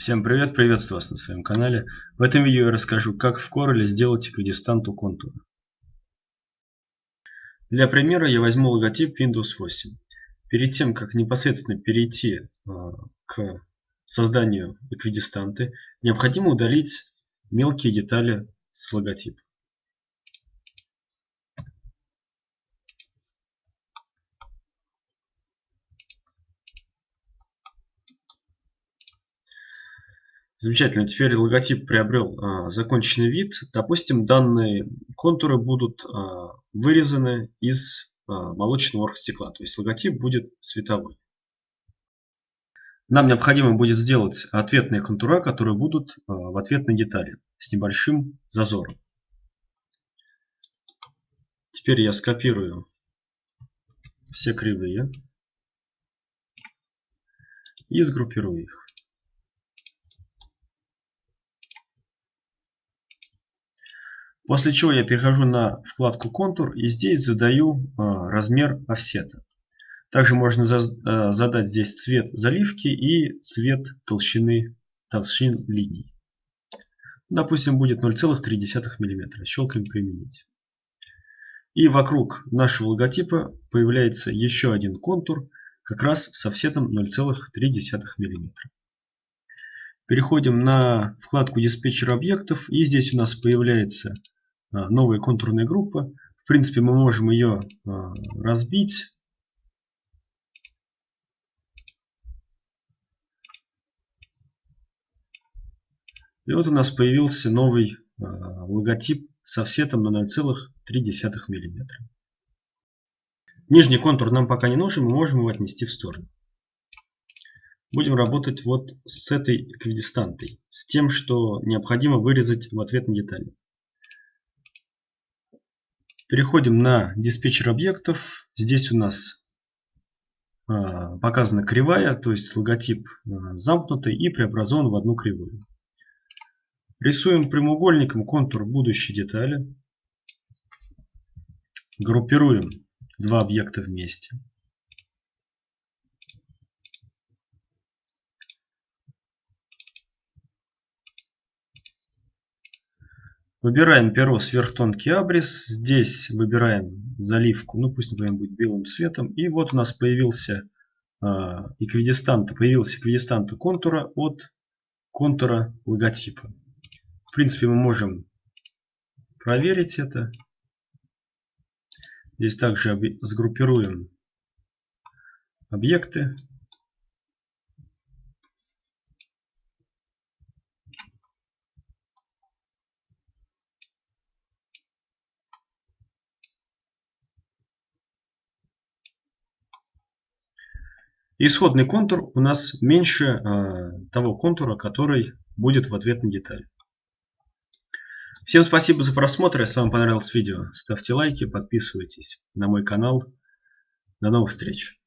Всем привет, приветствую вас на своем канале. В этом видео я расскажу, как в Corel сделать эквидистанту контура. Для примера я возьму логотип Windows 8. Перед тем, как непосредственно перейти э, к созданию эквидистанты, необходимо удалить мелкие детали с логотипа. Замечательно. Теперь логотип приобрел а, законченный вид. Допустим, данные контуры будут а, вырезаны из а, молочного оргстекла. То есть логотип будет световой. Нам необходимо будет сделать ответные контура, которые будут а, в ответной детали с небольшим зазором. Теперь я скопирую все кривые и сгруппирую их. После чего я перехожу на вкладку контур и здесь задаю а, размер офсета. Также можно а, задать здесь цвет заливки и цвет толщины толщин линий. Допустим, будет 0,3 мм. Щелкаем «Применить». И вокруг нашего логотипа появляется еще один контур, как раз с офсетом 0,3 мм. Переходим на вкладку диспетчер объектов и здесь у нас появляется а, новая контурная группа. В принципе, мы можем ее а, разбить. И вот у нас появился новый а, логотип с офсетом на 0,3 мм. Нижний контур нам пока не нужен, мы можем его отнести в сторону. Будем работать вот с этой эквидистантой, с тем, что необходимо вырезать в ответной детали. Переходим на диспетчер объектов. Здесь у нас а, показана кривая, то есть логотип а, замкнутый и преобразован в одну кривую. Рисуем прямоугольником контур будущей детали. Группируем два объекта вместе. Выбираем перо сверхтонкий абрис. Здесь выбираем заливку. Ну пусть, например, будет белым цветом. И вот у нас появился э, эквидистант, появился эквидистант контура от контура логотипа. В принципе, мы можем проверить это. Здесь также сгруппируем объекты. Исходный контур у нас меньше э, того контура, который будет в ответной детали. Всем спасибо за просмотр. Если вам понравилось видео, ставьте лайки, подписывайтесь на мой канал. До новых встреч!